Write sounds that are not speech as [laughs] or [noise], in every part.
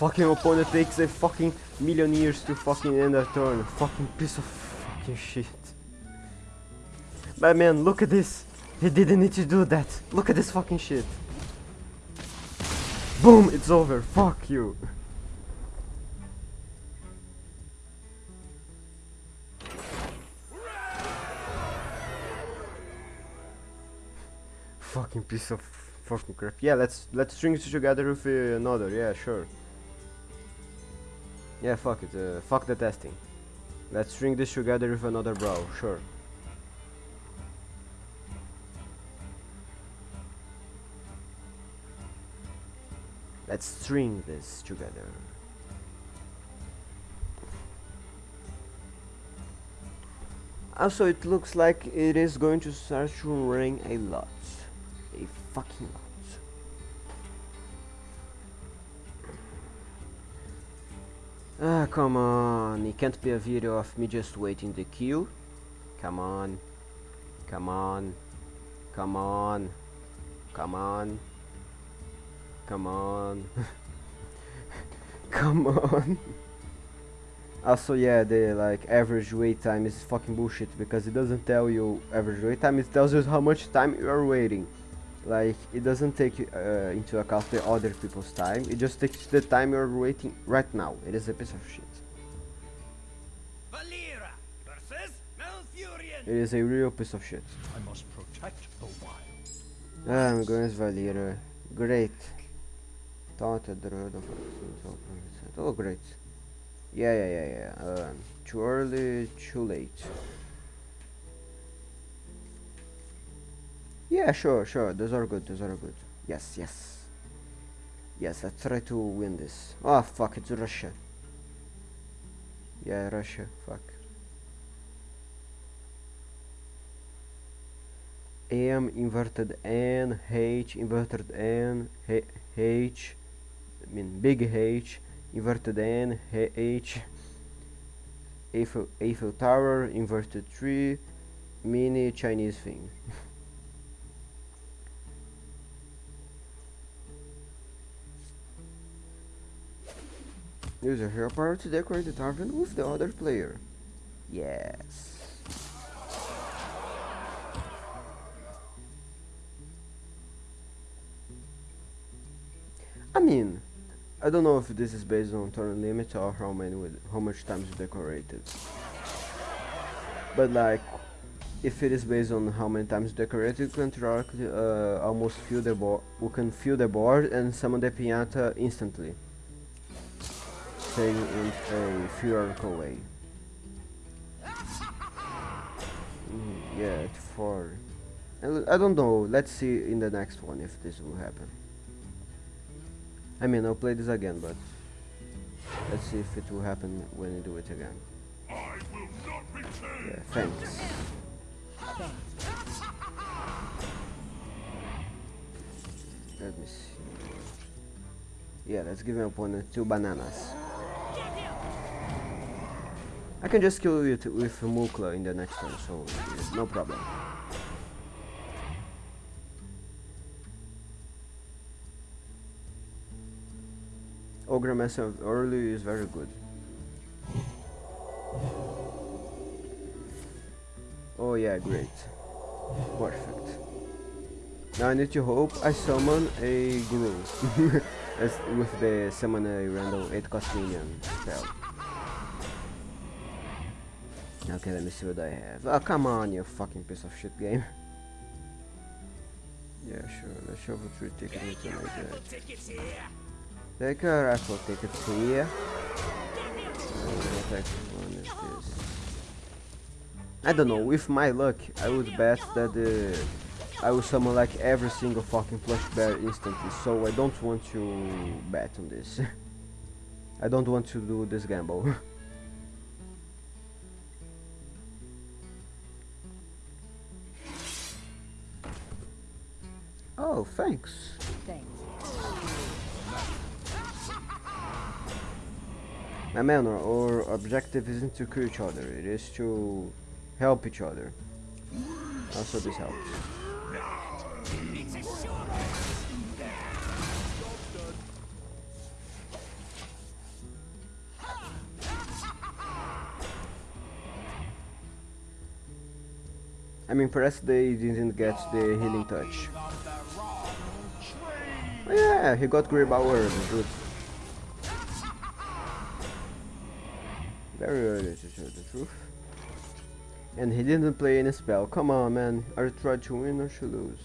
Fucking opponent takes a fucking million years to fucking end a turn. Fucking piece of fucking shit. But man, look at this. He didn't need to do that. Look at this fucking shit. Boom, it's over. Fuck you. fucking piece of fucking crap. Yeah, let's let's string it together with uh, another. Yeah, sure. Yeah, fuck it. Uh, fuck the testing. Let's string this together with another brawl. Sure. Let's string this together. Also, it looks like it is going to start to rain a lot. A fucking lot. Ah, come on. It can't be a video of me just waiting the queue. Come on. Come on. Come on. Come on. Come on. [laughs] Come on. also, yeah, the like average wait time is fucking bullshit because it doesn't tell you average wait time. It tells you how much time you are waiting. Like it doesn't take uh, into account the other people's time. It just takes the time you're waiting right now. It is a piece of shit. Valeera versus Malfurion. It is a real piece of shit. I must protect the wild. Ah, I'm going as Valeera. Great. Thought the road of Oh, great. Yeah, yeah, yeah, yeah. Uh, too early, too late. Yeah, sure, sure. Those are good. Those are good. Yes, yes. Yes, let's try to win this. Oh, fuck, it's Russia. Yeah, Russia. Fuck. M inverted N H inverted N H, H I mean big H inverted N H Eiffel, Eiffel Tower inverted tree mini Chinese thing [laughs] Use a hero power to decorate the tavern with the other player. Yes. I mean, I don't know if this is based on turn limit or how many with how much times you decorate it. But like, if it is based on how many times you decorate it, you can uh, almost fill the board. We can fill the board and summon the pinata instantly, saying in a theoretical way. Mm, yeah, it's far. I don't know. Let's see in the next one if this will happen. I mean, I'll play this again, but let's see if it will happen when I do it again. Yeah, thanks. Let me see. Yeah, let's give my opponent two bananas. I can just kill it with Mukla in the next turn, so no problem. Ogre Master early is very good. Oh yeah, great. Perfect. Now I need to hope I summon a Guru [laughs] with the summon a random 8 cost minion spell. Okay, let me see what I have. Oh, come on, you fucking piece of shit game. [laughs] yeah, sure, let's shovel 3 tickets and like that. Tickets here. Take a rifle ticket here. Next one is this? I don't know, with my luck, I would bet that the I will summon like every single fucking flush bear instantly, so I don't want to bet on this. [laughs] I don't want to do this gamble. [laughs] Oh, thanks. My manner or objective isn't to kill each other, it is to help each other. Also, this helps. I'm impressed they didn't get the healing touch. Yeah, he got Gribauer, good. Very early to show the truth. And he didn't play any spell. Come on, man. You trying to win or to lose?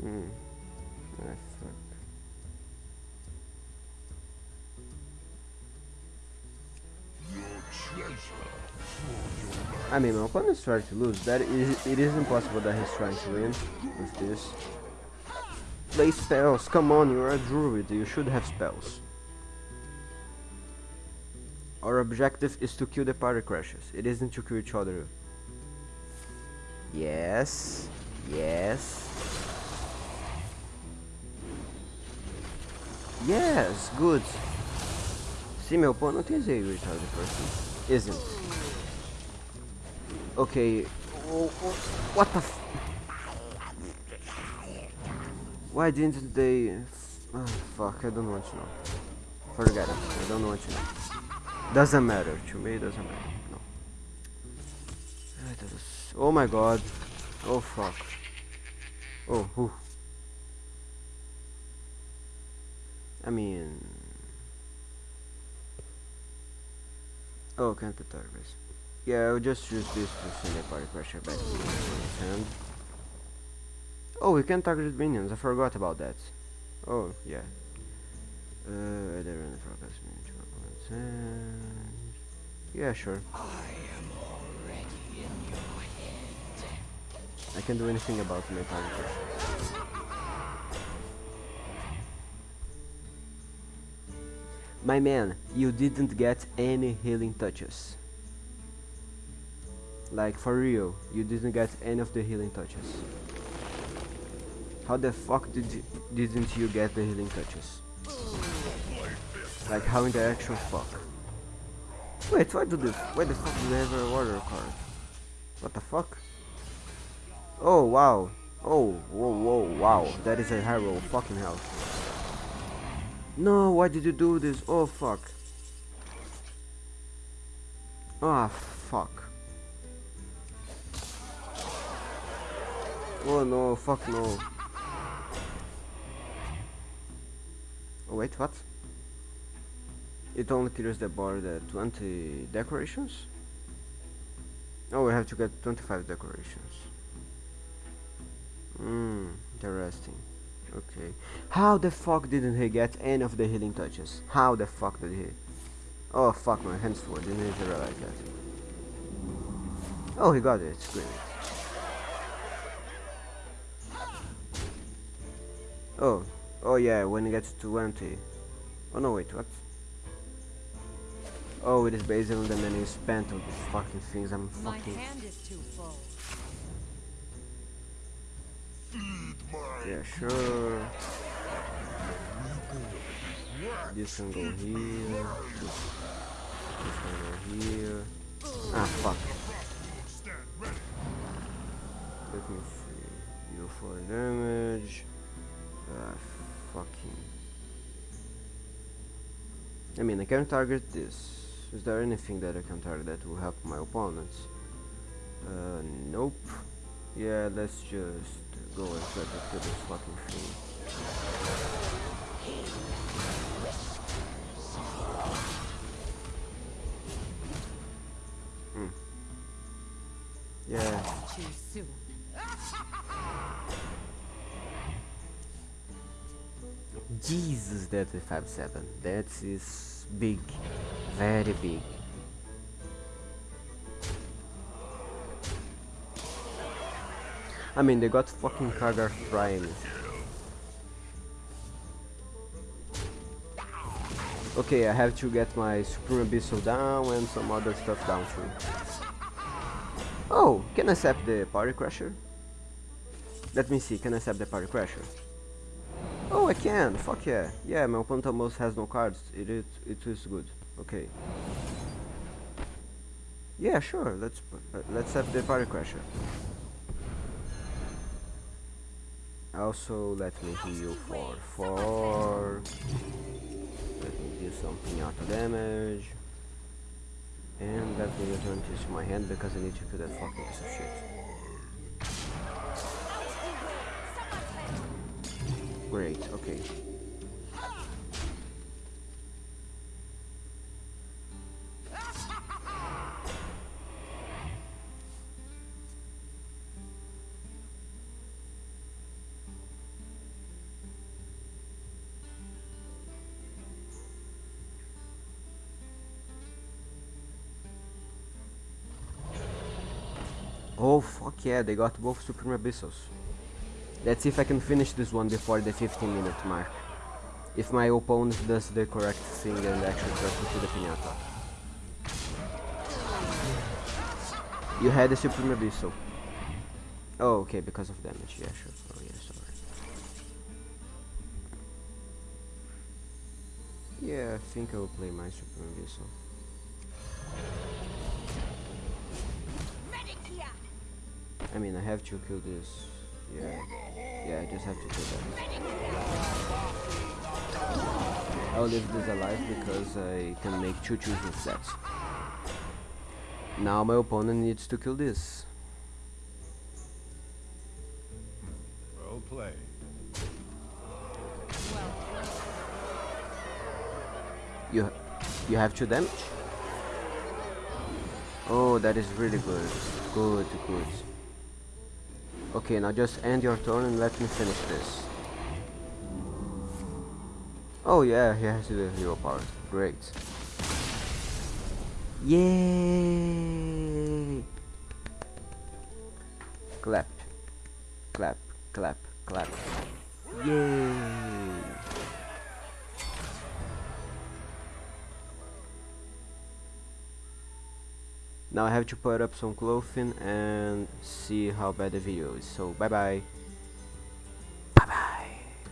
Hmm. Ah, fuck. I mean, my opponent's trying to lose. That is, it is impossible that he's trying to win with this. Play spells. Come on, you're a druid. You should have spells. Our objective is to kill the party crashers. It isn't to kill each other. Yes. Yes. Yes, good. See, meu opponent is a retarded person. Isn't. Okay. What the Why didn't they... Oh, fuck, I don't want to know. Forget it. I don't want to know. Doesn't matter. To me, doesn't matter. No. Oh my god. Oh fuck. Oh, whew. I mean... Oh, can't the targets. Yeah, I'll just use this to send a party pressure back to his hand. Oh, we can target minions. I forgot about that. Oh, yeah. Uh. Yeah, sure. I can do anything about my. My man, you didn't get any healing touches. Like for real, you didn't get any of the healing touches. How the fuck did you, didn't you get the healing touches? Like how in the actual fuck? Wait, why do this? Why the fuck do they have a water card? What the fuck? Oh wow! Oh whoa whoa wow! That is a hero! Fucking hell! No, why did you do this? Oh fuck! Ah fuck! Oh no! Fuck no! Wait, what? It only clears the board at 20 decorations? Oh, we have to get 25 decorations. Hmm, interesting. Okay. How the fuck didn't he get any of the healing touches? How the fuck did he? Oh fuck, my hand's full. Didn't even realize that. Oh, he got it. It's great. Oh, oh yeah, when it gets to 20. Oh no, wait, what? Oh, it is based on the many spent on these fucking things. I'm fucking. My fucking. hand is too full. Yeah, sure. This can go here. This, this can go here. Ah, fuck. Let me see. You for damage. Ah, fucking. I mean, I can target this. Is there anything that I can target that will help my opponents? Uh, nope. Yeah, let's just go and try to kill this fucking thing. Hmm. Yeah, Too soon. [laughs] Jesus, that is 5-7. That is big. Very big. I mean, they got fucking Kargath Prime. Okay, I have to get my Supreme Abyssal down and some other stuff down too. Oh, can I accept the Party Crasher? Let me see, can I accept the Party Crasher? Oh, I can. Fuck yeah. Yeah, my opponent almost has no cards. It is it is good. Okay. Yeah, sure. Let's uh, let's have the party crasher. Also, let me heal for four. Let me do some pinata damage. And let me return this to my hand because I need to kill that fucking piece of shit. Great, okay. Oh fuck yeah, they got both Supreme Abyssals. Let's see if I can finish this one before the 15 minute mark. If my opponent does the correct thing and actually tries to the pinata. You had the Supreme Abyssal. Oh, okay, because of damage. Yeah, sure. Oh, yeah, sorry. Yeah, I think I will play my Supreme Abyssal. I mean, I have to kill this. Yeah. Yeah, I just have to do that. I'll leave this alive because I can make two choose instead. Now my opponent needs to kill this. Well played. You you have two damage? Oh, that is really good. Good, good. Okay, now just end your turn and let me finish this. Oh yeah, he has the hero power. Great. Yay! Clap. Clap, clap, clap. Yay! Now I have to put up some clothing and see how bad the video is. So bye bye.